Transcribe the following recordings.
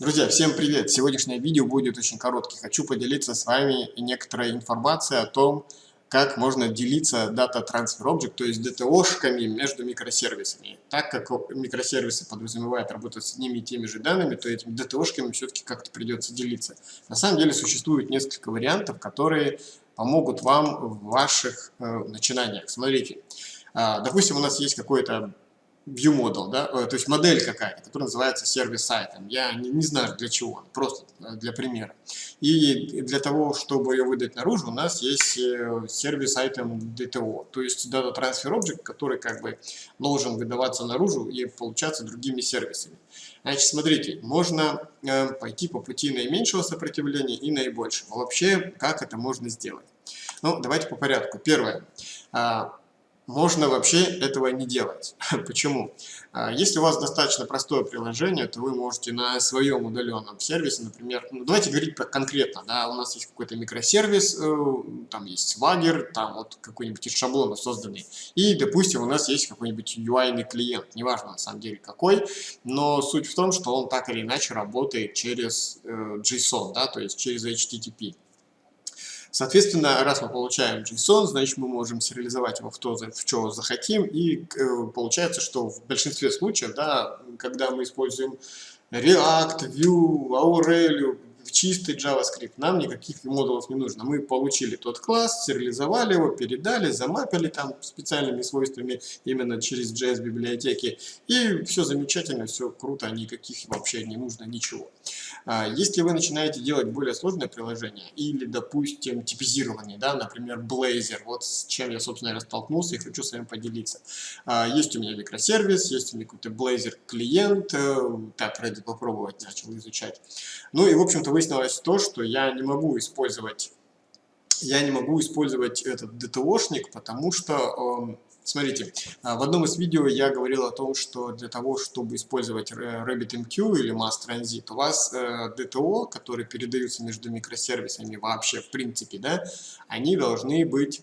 Друзья, всем привет! Сегодняшнее видео будет очень коротким. Хочу поделиться с вами некоторой информацией о том, как можно делиться Data Transfer Object, то есть DTO-шками между микросервисами. Так как микросервисы подразумевают работать с одними и теми же данными, то этими DTO-шками все-таки как-то придется делиться. На самом деле существует несколько вариантов, которые помогут вам в ваших э, начинаниях. Смотрите, э, допустим, у нас есть какой-то view model, да, э, то есть модель какая-то, которая называется сервис-сайтом. Я не, не знаю для чего, просто э, для примера. И для того, чтобы ее выдать наружу, у нас есть э, сервис-айтем DTO, то есть Data Transfer Object, который как бы должен выдаваться наружу и получаться другими сервисами. Значит, смотрите, можно пойти по пути наименьшего сопротивления и наибольшего. Вообще, как это можно сделать? Ну, давайте по порядку. Первое а, можно вообще этого не делать. Почему? А, если у вас достаточно простое приложение, то вы можете на своем удаленном сервисе, например, ну, давайте говорить про конкретно, да, у нас есть какой-то микросервис, э, там есть Swagger, там вот какой-нибудь из шаблонов созданный, и, допустим, у нас есть какой-нибудь UI клиент, неважно на самом деле какой, но суть в том, что он так или иначе работает через э, JSON, да, то есть через HTTP. Соответственно, раз мы получаем JSON, значит мы можем сериализовать его в то, в что захотим, и э, получается, что в большинстве случаев, да, когда мы используем React, Vue, Aurelio, чистый JavaScript, нам никаких модулов не нужно. Мы получили тот класс, сериализовали его, передали, замапили там специальными свойствами именно через JS библиотеки, и все замечательно, все круто, никаких вообще не нужно ничего. А, если вы начинаете делать более сложное приложение, или, допустим, типизирование, да, например, Blazor, вот с чем я, собственно, столкнулся и хочу с вами поделиться. А, есть у меня микросервис, есть у меня какой-то Blazor клиент, э, так, ради попробовать начал изучать. Ну и, в общем-то, выяснилось то, что я не могу использовать я не могу использовать этот DTO-шник, потому что Смотрите, а, в одном из видео я говорил о том, что для того, чтобы использовать RabbitMQ или Mass Transit, у вас DTO, э, которые передаются между микросервисами вообще в принципе, да, они должны быть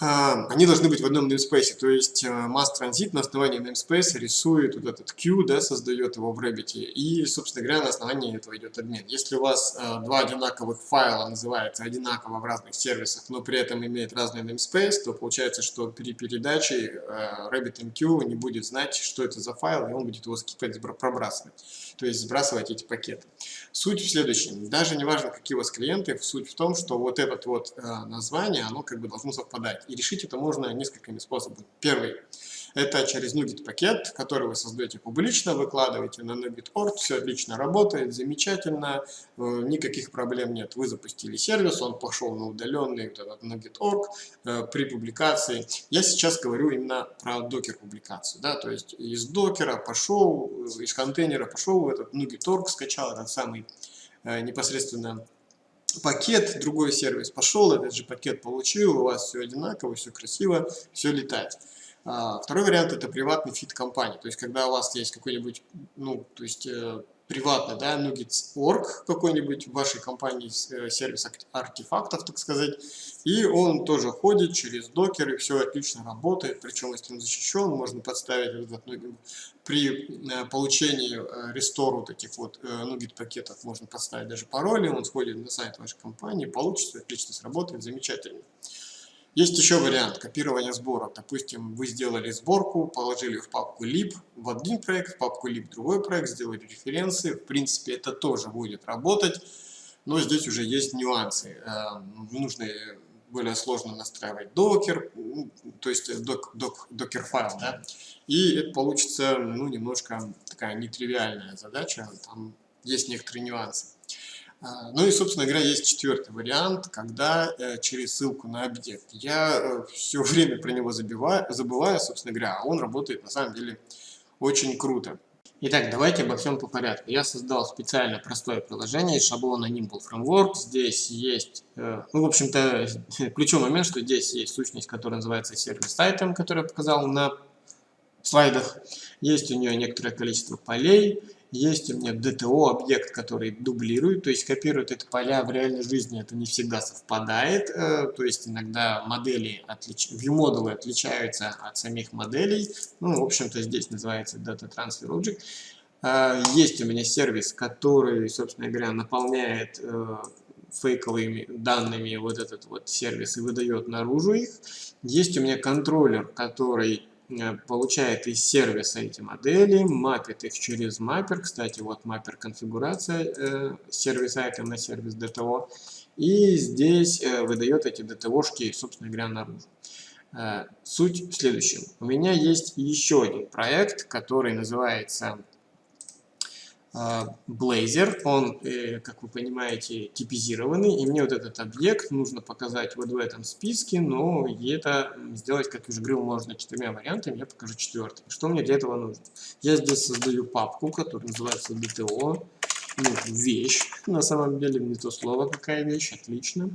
они должны быть в одном namespace, то есть э, mass transit на основании namespace рисует вот этот queue, да, создает его в Rabbit, и, собственно говоря, на основании этого идет обмен. Если у вас э, два одинаковых файла называются одинаково в разных сервисах, но при этом имеет разный namespace, то получается, что при передаче э, RabbitMQ не будет знать, что это за файл, и он будет его скипать, пробрасывать, то есть сбрасывать эти пакеты. Суть в следующем, даже не важно, какие у вас клиенты, суть в том, что вот это вот название, оно как бы должно совпадать. И решить это можно несколькими способами. Первый – это через Nugget пакет, который вы создаете публично, выкладываете на Nugget.org, все отлично работает, замечательно, э, никаких проблем нет. Вы запустили сервис, он пошел на удаленный вот этот Nugget.org э, при публикации. Я сейчас говорю именно про докер публикацию, да, то есть из докера пошел, из контейнера пошел в этот Nugget.org, скачал этот самый э, непосредственно пакет, другой сервис пошел, этот же пакет получил, у вас все одинаково, все красиво, все летает. А, второй вариант это приватный feed компании, то есть когда у вас есть какой-нибудь, ну, то есть э, приватный, да, NuGet.org какой-нибудь в вашей компании, э, сервис артефактов, так сказать, и он тоже ходит через докер, и все отлично работает, причем если он защищен, можно подставить этот, ну, при э, получении э, рестор вот этих вот Nugget пакетов, можно подставить даже пароли, он сходит на сайт вашей компании, получится, отлично сработает, замечательно. Есть еще вариант копирования сборок. Допустим, вы сделали сборку, положили в папку lib в один проект, в папку lib другой проект, сделали референсы. В принципе, это тоже будет работать, но здесь уже есть нюансы. Э, нужно более сложно настраивать докер, ну, то есть док, док, докер файл, да, и это получится, ну, немножко такая нетривиальная задача, там есть некоторые нюансы. А, ну и, собственно говоря, есть четвертый вариант, когда э, через ссылку на объект. Я э, все время про него забиваю, забываю, собственно говоря, а он работает на самом деле очень круто. Итак, давайте обо всем по порядку. Я создал специально простое приложение из шаблона Nimble Framework. Здесь есть, э, ну, в общем-то, ключевой момент, что здесь есть сущность, которая называется сервис item, который я показал на слайдах. Есть у нее некоторое количество полей. Есть у меня DTO объект, который дублирует, то есть копирует это поля в реальной жизни, это не всегда совпадает, э, то есть иногда модели, отлич... view-модулы отличаются от самих моделей, ну, в общем-то, здесь называется Data Transfer Object. Э, есть у меня сервис, который, собственно говоря, наполняет э, фейковыми данными вот этот вот сервис и выдает наружу их. Есть у меня контроллер, который получает из сервиса эти модели, мапит их через маппер. Кстати, вот маппер конфигурация э, сервис item на сервис DTO. И здесь э, выдает эти DTO-шки, собственно говоря, наружу. Э, суть в следующем. У меня есть еще один проект, который называется Blazor, он, э, как вы понимаете, типизированный, и мне вот этот объект нужно показать вот в этом списке, но это сделать, как я уже говорил, можно четырьмя вариантами, я покажу четвертый. Что мне для этого нужно? Я здесь создаю папку, которая называется DTO, ну, вещь, на самом деле, не то слово, какая вещь, отлично.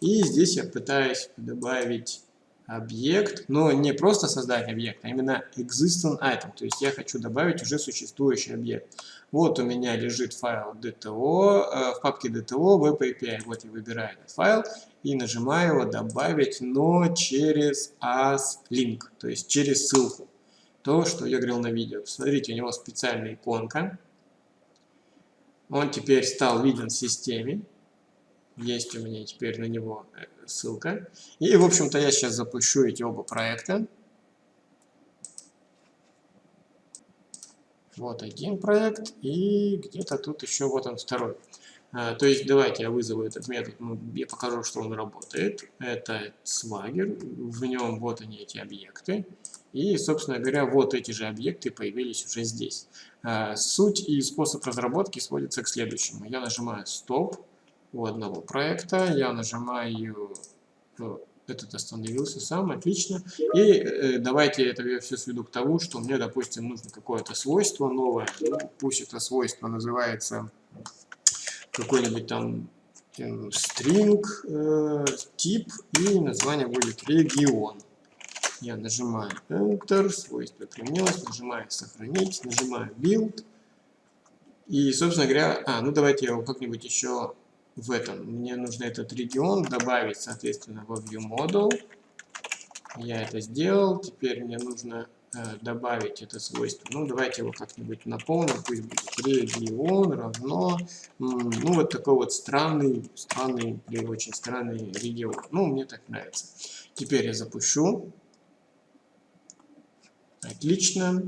И здесь я пытаюсь добавить объект, но не просто создать объект, а именно existing item, то есть я хочу добавить уже существующий объект. Вот у меня лежит файл DTO, э, в папке DTO Web API, вот я выбираю этот файл и нажимаю его добавить, но через as-link, то есть через ссылку. То, что я говорил на видео. Посмотрите, у него специальная иконка. Он теперь стал виден в системе. Есть у меня теперь на него э, ссылка. И, в общем-то, я сейчас запущу эти оба проекта. Вот один проект, и где-то тут еще вот он второй. А, то есть давайте я вызову этот метод, ну, я покажу, что он работает. Это Swagger, в нем вот они эти объекты. И, собственно говоря, вот эти же объекты появились уже здесь. А, суть и способ разработки сводится к следующему. Я нажимаю «Стоп», у одного проекта. Я нажимаю, ну, этот остановился сам, отлично. И э, давайте это я все сведу к тому, что мне, допустим, нужно какое-то свойство новое. Ну, пусть это свойство называется какой-нибудь там string э, тип и название будет регион. Я нажимаю Enter, свойство применилось, нажимаю сохранить, нажимаю build. И, собственно говоря, а, ну давайте я его как-нибудь еще в этом. Мне нужно этот регион добавить, соответственно, во ViewModel. Я это сделал. Теперь мне нужно э, добавить это свойство. Ну, давайте его как-нибудь наполним. Пусть будет регион равно. Ну, вот такой вот странный, странный или очень странный регион. Ну, мне так нравится. Теперь я запущу. Отлично.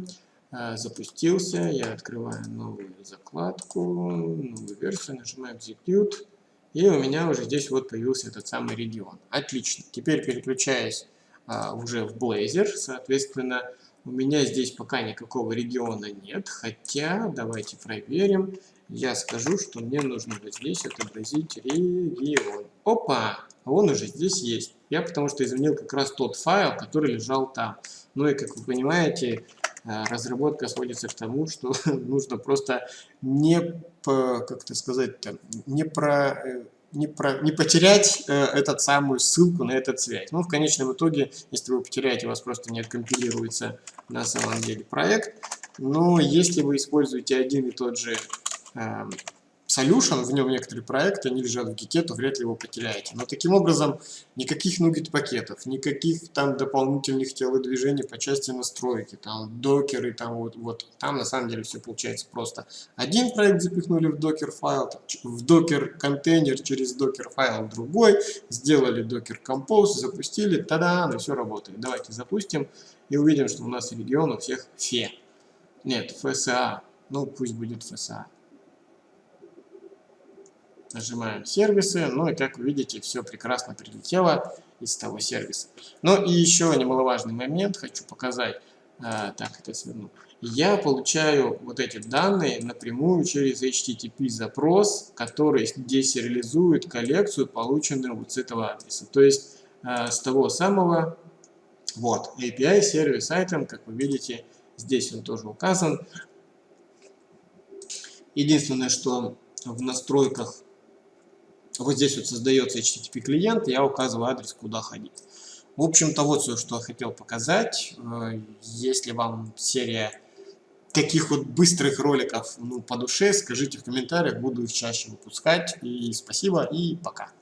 Э, запустился. Я открываю новую закладку, новую версию, нажимаю Execute. И у меня уже здесь вот появился этот самый регион. Отлично. Теперь переключаясь а, уже в Blazor, соответственно, у меня здесь пока никакого региона нет. Хотя, давайте проверим. Я скажу, что мне нужно вот здесь отобразить регион. Опа! Он уже здесь есть. Я потому что изменил как раз тот файл, который лежал там. Ну и, как вы понимаете, разработка сводится к тому, что нужно просто не, как это сказать, не про э, не, про, не потерять э, этот самую ссылку на этот связь. Ну, в конечном итоге, если вы потеряете, у вас просто не откомпилируется на самом деле проект. Но если вы используете один и тот же э, solution, в нем некоторые проекты, они лежат в гике, то вряд ли его потеряете. Но таким образом никаких нугет пакетов, никаких там дополнительных телодвижений по части настройки, там докеры, там вот, вот там на самом деле все получается просто. Один проект запихнули в докер файл, в докер контейнер через докер файл другой, сделали докер compose, запустили, тогда и все работает. Давайте запустим и увидим, что у нас регион у всех фе. Нет, FSA, ну пусть будет FSA. Нажимаем сервисы, ну и как вы видите, все прекрасно прилетело из того сервиса. Ну и еще немаловажный момент хочу показать. А, так, это сверну. Я получаю вот эти данные напрямую через HTTP запрос, который десериализует коллекцию, полученную вот с этого адреса. То есть а, с того самого, вот, API сервис item, как вы видите, здесь он тоже указан. Единственное, что в настройках вот здесь вот создается HTTP клиент, я указываю адрес, куда ходить. В общем-то, вот все, что я хотел показать. Э, если вам серия таких вот быстрых роликов ну, по душе, скажите в комментариях, буду их чаще выпускать. И спасибо, и пока.